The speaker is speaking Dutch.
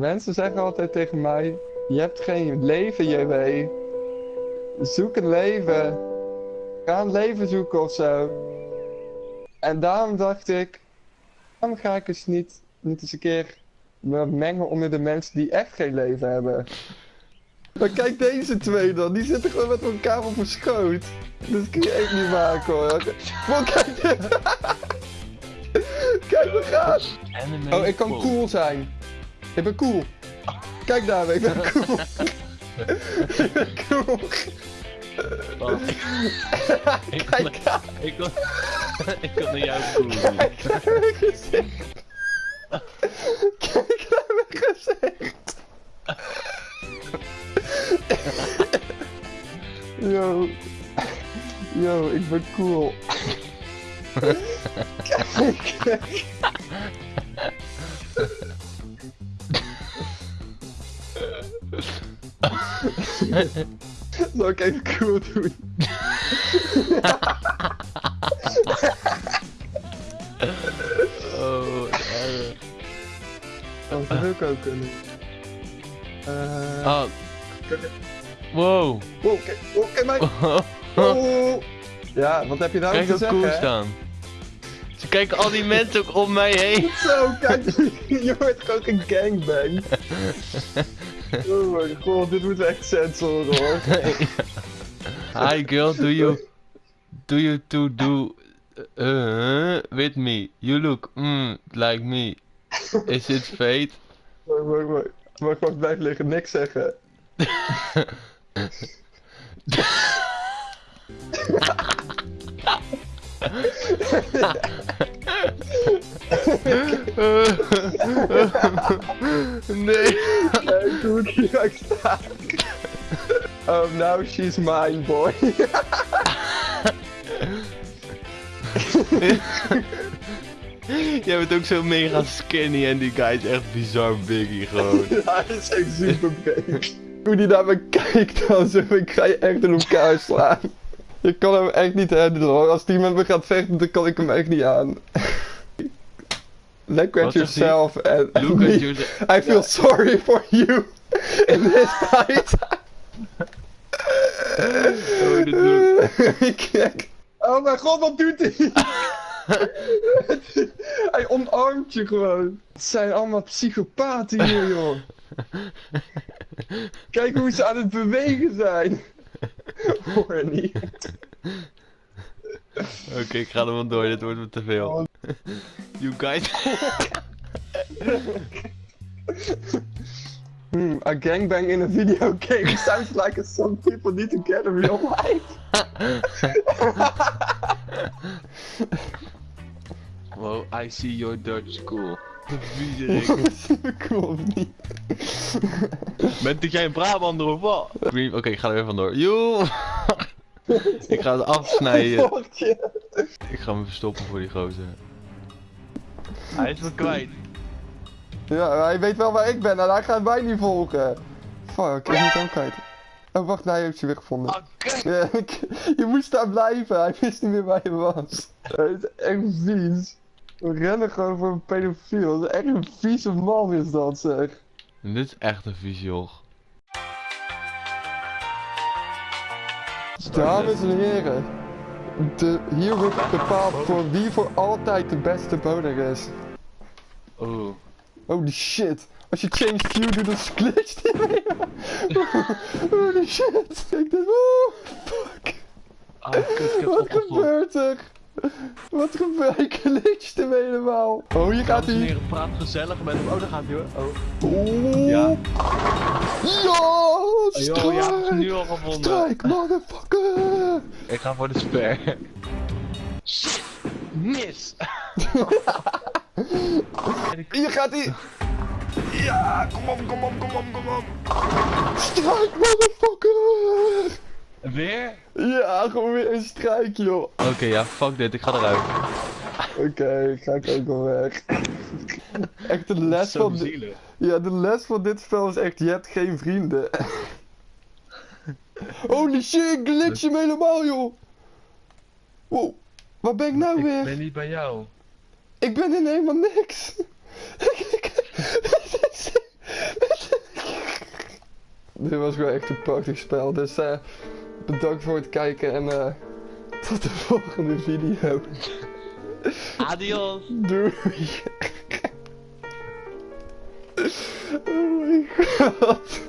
Mensen zeggen altijd tegen mij: Je hebt geen leven, JW. Zoek een leven. Ga een leven zoeken of zo. En daarom dacht ik: Waarom ga ik eens niet, niet eens een keer me mengen onder de mensen die echt geen leven hebben? Maar kijk deze twee dan, die zitten gewoon met elkaar op een schoot. Dat kun je echt niet maken hoor. Maar kijk dit. Kijk, we gaan. Oh, ik kan cool zijn. Ik ben cool. Kijk daar, ik ben cool. ik ben cool. Ik, kon, Kijk daar, ik, kon, ik kon naar jou voelen. kijk naar mijn gezicht. Kijk naar mijn gezicht. Yo. Yo, ik ben cool. Kijk. Zal ik even cool doen? Oh, erg. Oh, dat wil ik ook kunnen. Eh. Oh. Wow. Wow, kijk, oh, kijk mij. Oh. Ja, wat heb je nou Kijk te hoe cool zeggen? staan. Ze kijken al die mensen ook om mij heen. Zo, kijk, je hoort ook een gangbang. Oh mijn god, dit moet echt censoren hoor. Hi girl, do you do you to do uh, with me? You look mm, like me. Is it fate? Wacht, wacht, wacht. Wacht, wacht, blijf liggen, niks zeggen. nee. Kijk hoe ik hier ook sta. Oh, now she's mine, boy. Jij bent ook zo mega skinny en die guy is echt bizar biggie gewoon. Hij is echt super big. Hoe die naar me kijkt dan zo, ik ga je echt in elkaar slaan. Ik kan hem echt niet handelen hoor. Als die met me gaat vechten, dan kan ik hem echt niet aan. Look at yourself and, and Look me. at yourself. I feel sorry for you in this fight. Oh, dit doe Kijk. Oh mijn god, wat doet hij? hij omarmt je gewoon. Het zijn allemaal psychopaten hier, joh. Kijk hoe ze aan het bewegen zijn. Hoor niet. Oké, ik ga er wel door, dit wordt me te veel. You guys. Hmm, a gangbang in a video game sounds like some people need to get in real life. Wow, I see your Dutch school. Cool of niet? Bent jij een Brabander of wat? Oké, ik ga er weer vandoor. Joe! ik ga het afsnijden. Ik ga me verstoppen voor die gozer. Hij is me kwijt. Ja, hij weet wel waar ik ben en hij gaat mij niet volgen. Fuck, ik moet ook kwijt. Oh, wacht, hij heeft je weer gevonden. Oké. Ja, ik- je moest daar blijven, hij wist niet meer waar je was. Hij is echt vies. We rennen gewoon voor een pedofiel. Dat is echt een vieze man is dat zeg. Dit is echt een vies joch. Dames en heren. De, hier wordt bepaald voor wie voor altijd de beste boner is. Oh. Holy shit. Als je change view doet, dan glitcht hij weer. Holy shit. Kijk dit. Oeh, fuck. Ah, kut, heb Wat gebeurt er? Wat gebeurt er? Ik glitcht hem helemaal. Oh, hier gaat hij. praat gezellig met hem. Oh, daar gaat hij hoor. Oh. Ja. Ja, Oh, joh, ja, ik heb ze nu al gevonden. Strijk, motherfucker. Ik ga voor de sper. Shit. Mis. Hier gaat hij. Ja, kom op, kom op, kom op, kom op. Strijk, motherfucker. Weer? Ja, gewoon weer een strijk, joh. Oké, ja, fuck dit, ik ga eruit. Oké, ga ik ook wel weg. Echt de les van... zielig. Ja, de les van dit spel is echt, je hebt geen vrienden. Holy shit, ik glitch hem helemaal, joh. Wow, waar ben ik nou Ik weer? ben niet bij jou. Ik ben in helemaal niks. dit was gewoon echt een prachtig spel. Dus eh, bedankt voor het kijken en eh, tot de volgende video. Adios. Doei. Oh my god.